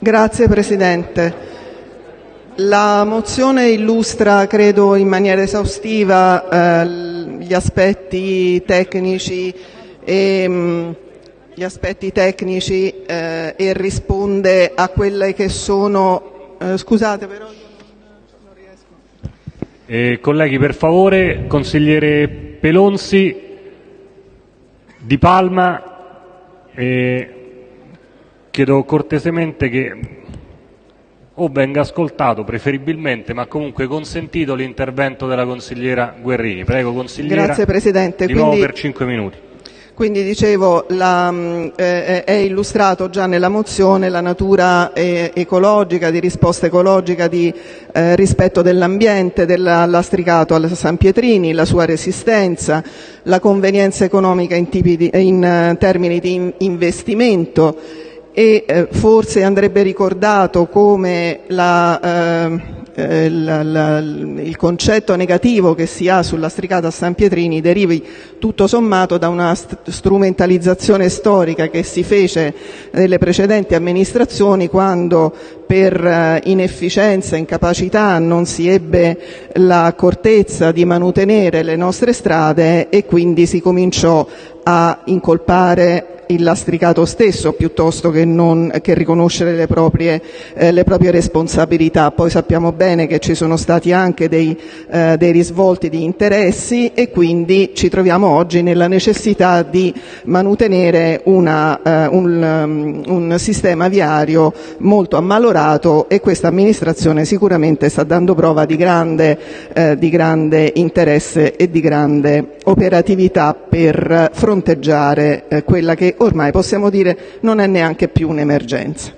Signor Presidente, la mozione illustra, credo in maniera esaustiva, gli aspetti tecnici e risponde a quelle che sono... Scusate però... Colleghi, per favore, consigliere Pelonzi, Di Palma, chiedo cortesemente che o venga ascoltato preferibilmente, ma comunque consentito l'intervento della consigliera Guerrini. Prego, consigliera, Grazie Presidente. di nuovo Quindi, per cinque minuti. quindi dicevo, la, mh, eh, è illustrato già nella mozione la natura eh, ecologica, di risposta ecologica, di eh, rispetto dell'ambiente, del lastricato al San Pietrini, la sua resistenza, la convenienza economica in, di- in, eh, termini di in- investimento forse andrebbe ricordato come la, eh, eh, il concetto negativo che si ha sulla stricata San Pietrini derivi tutto sommato da una st- strumentalizzazione storica che si fece nelle precedenti amministrazioni quando per eh, inefficienza, incapacità non si ebbe l'accortezza di manutenere le nostre strade e quindi si cominciò a incolpare il lastricato stesso piuttosto che, riconoscere le proprie, eh, le proprie responsabilità. Poi sappiamo bene che ci sono stati anche dei, eh, dei risvolti di interessi e quindi ci troviamo oggi nella necessità di manutenere eh, un, um, un sistema viario molto ammalorato e questa amministrazione sicuramente sta dando prova di grande, interesse e di grande operatività per fronteggiare quella che ormai possiamo dire non è neanche più un'emergenza.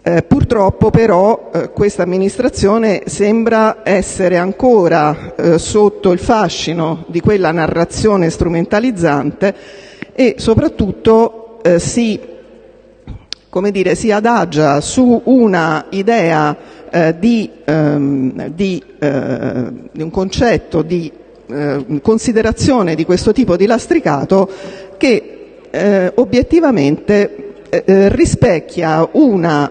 Eh, purtroppo però eh, questa amministrazione sembra essere ancora eh, sotto il fascino di quella narrazione strumentalizzante e soprattutto si, come dire, si adagia su una idea eh, di, ehm, di, eh, di un concetto di eh, considerazione di questo tipo di lastricato che obiettivamente eh, eh, rispecchia una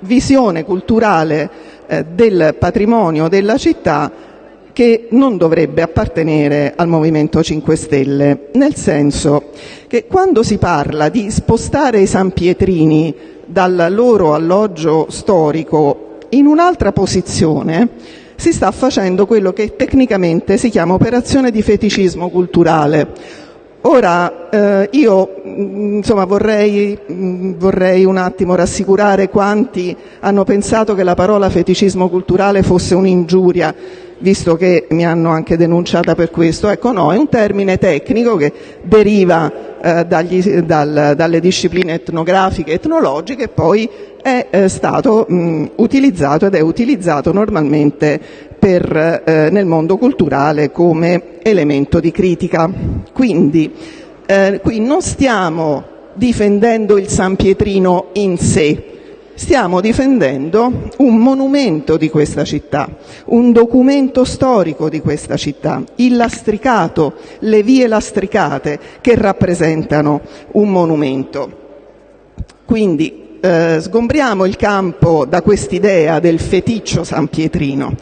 visione culturale eh, del patrimonio della città che non dovrebbe appartenere al Movimento 5 Stelle, nel senso che quando si parla di spostare i San Pietrini dal loro alloggio storico in un'altra posizione, si sta facendo quello che tecnicamente si chiama operazione di feticismo culturale. Ora, eh, io vorrei, mh, vorrei un attimo rassicurare quanti hanno pensato che la parola feticismo culturale fosse un'ingiuria, visto che mi hanno anche denunciata per questo. Ecco, no, è un termine tecnico che deriva eh, dalle discipline etnografiche etnologiche e poi è eh, stato utilizzato ed è utilizzato normalmente eh, nel mondo culturale come elemento di critica. Quindi qui non stiamo difendendo il San Pietrino in sé, stiamo difendendo un monumento di questa città, un documento storico di questa città, il lastricato, le vie lastricate che rappresentano un monumento. Quindi eh, sgombriamo il campo da quest'idea del feticcio San Pietrino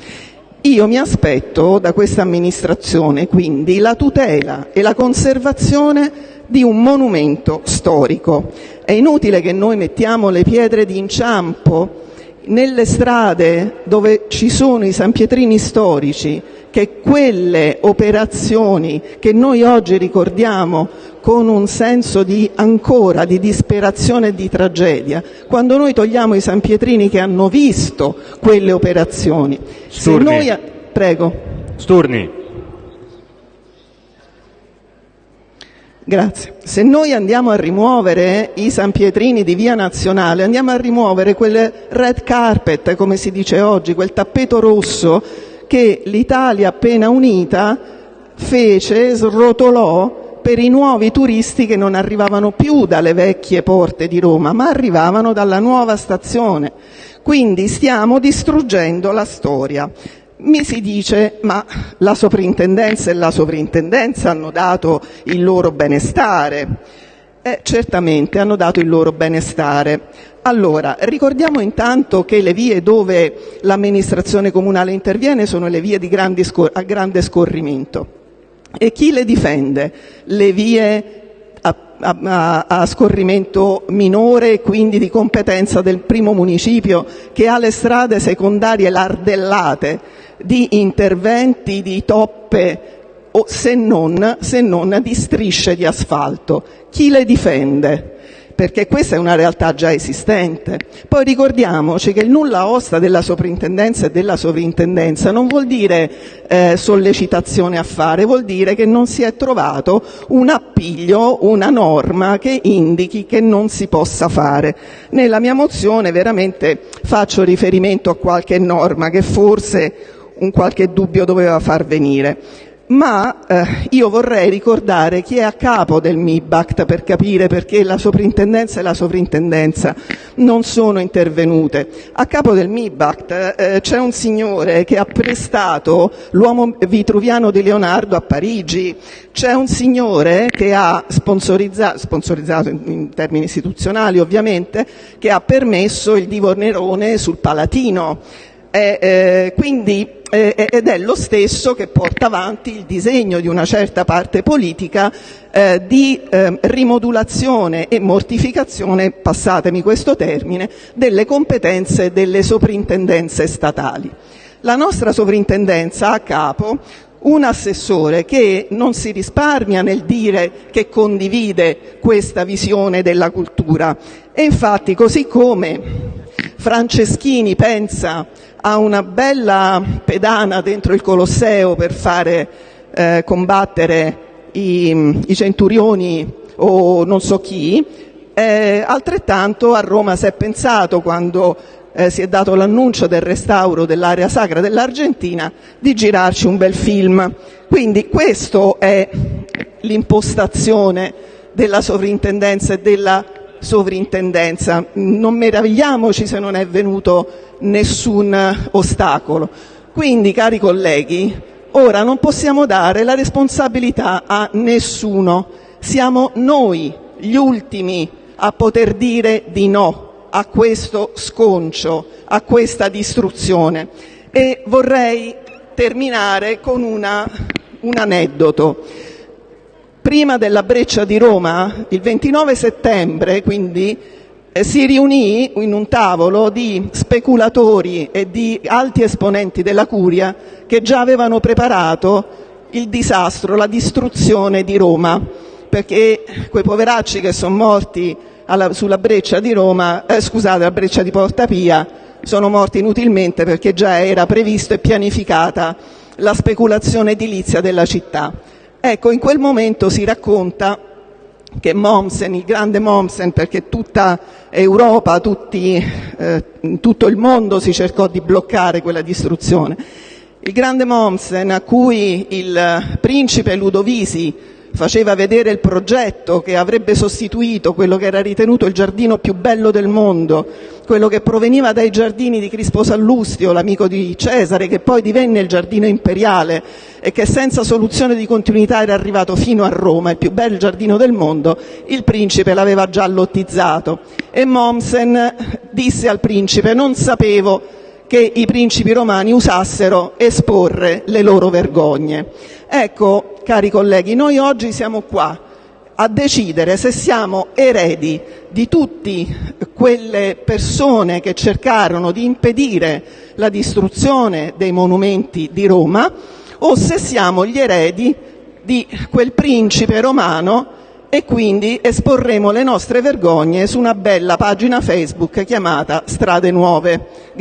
io mi aspetto da questa amministrazione quindi la tutela e la conservazione di un monumento storico. È inutile che noi mettiamo le pietre di inciampo nelle strade dove ci sono i San Pietrini storici, che quelle operazioni che noi oggi ricordiamo con un senso di ancora di disperazione e di tragedia, quando noi togliamo i San Pietrini che hanno visto quelle operazioni. Se Sturni. noi prego. Sturni. Se noi andiamo a rimuovere i San Pietrini di via Nazionale, andiamo a rimuovere quel red carpet, come si dice oggi, quel tappeto rosso che l'Italia appena unita fece, srotolò per i nuovi turisti che non arrivavano più dalle vecchie porte di Roma, ma arrivavano dalla nuova stazione. Quindi stiamo distruggendo la storia. Mi si dice ma la soprintendenza e la soprintendenza hanno dato il loro benestare. Eh, certamente hanno dato il loro benestare. Allora, ricordiamo intanto che le vie dove l'amministrazione comunale interviene sono le vie a grande scorrimento. E chi le difende? Le vie a, a, scorrimento minore e quindi di competenza del primo municipio che ha le strade secondarie lardellate di interventi di toppe o se non, se non di strisce di asfalto. Chi le difende? Perché questa è una realtà già esistente. Poi ricordiamoci che il nulla osta della soprintendenza e della sovrintendenza non vuol dire eh, sollecitazione a fare, vuol dire che non si è trovato un appiglio, una norma che indichi che non si possa fare. Nella mia mozione veramente faccio riferimento a qualche norma che forse un qualche dubbio doveva far venire ma eh, io vorrei ricordare chi è a capo del MIBACT per capire perché la soprintendenza e la sovrintendenza non sono intervenute. A capo del MIBACT eh, c'è un signore che ha prestato l'uomo vitruviano di Leonardo a Parigi, c'è un signore che ha sponsorizzato, sponsorizzato in, in termini istituzionali ovviamente, che ha permesso il divo Nerone sul Palatino. Eh, eh, quindi, ed è lo stesso che porta avanti il disegno di una certa parte politica eh, di ehm, rimodulazione e mortificazione, passatemi questo termine, delle competenze delle soprintendenze statali. La nostra sovrintendenza ha a capo un assessore che non si risparmia nel dire che condivide questa visione della cultura e infatti così come Franceschini pensa a una bella pedana dentro il Colosseo per fare eh, combattere i, i, centurioni o non so chi, eh, altrettanto a Roma si è pensato quando eh, si è dato l'annuncio del restauro dell'area sacra dell'Argentina di girarci un bel film. Quindi questa è l'impostazione della sovrintendenza e della sovrintendenza. Non meravigliamoci se non è venuto nessun ostacolo. Quindi, cari colleghi, ora non possiamo dare la responsabilità a nessuno. Siamo noi gli ultimi a poter dire di no a questo sconcio, a questa distruzione. E vorrei terminare con una, un aneddoto prima della Breccia di Roma, il 29 settembre, quindi, eh, si riunì in un tavolo di speculatori e di alti esponenti della Curia che già avevano preparato il disastro, la distruzione di Roma, perché quei poveracci che sono morti alla, sulla breccia di Roma, eh, scusate, la breccia di Porta Pia, sono morti inutilmente perché già era previsto e pianificata la speculazione edilizia della città. Ecco, in quel momento si racconta che Mommsen, il grande Mommsen, perché tutta Europa, tutti, eh, tutto il mondo si cercò di bloccare quella distruzione. Il grande Mommsen, a cui il principe Ludovisi faceva vedere il progetto che avrebbe sostituito quello che era ritenuto il giardino più bello del mondo, quello che proveniva dai giardini di Crispo Sallustio, l'amico di Cesare, che poi divenne il giardino imperiale e che senza soluzione di continuità era arrivato fino a Roma, il più bel giardino del mondo, il principe l'aveva già lottizzato. E Mommsen disse al principe non sapevo che i principi romani usassero esporre le loro vergogne. Ecco, cari colleghi, noi oggi siamo qua a decidere se siamo eredi di tutte quelle persone che cercarono di impedire la distruzione dei monumenti di Roma o se siamo gli eredi di quel principe romano e quindi esporremo le nostre vergogne su una bella pagina Facebook chiamata Strade Nuove.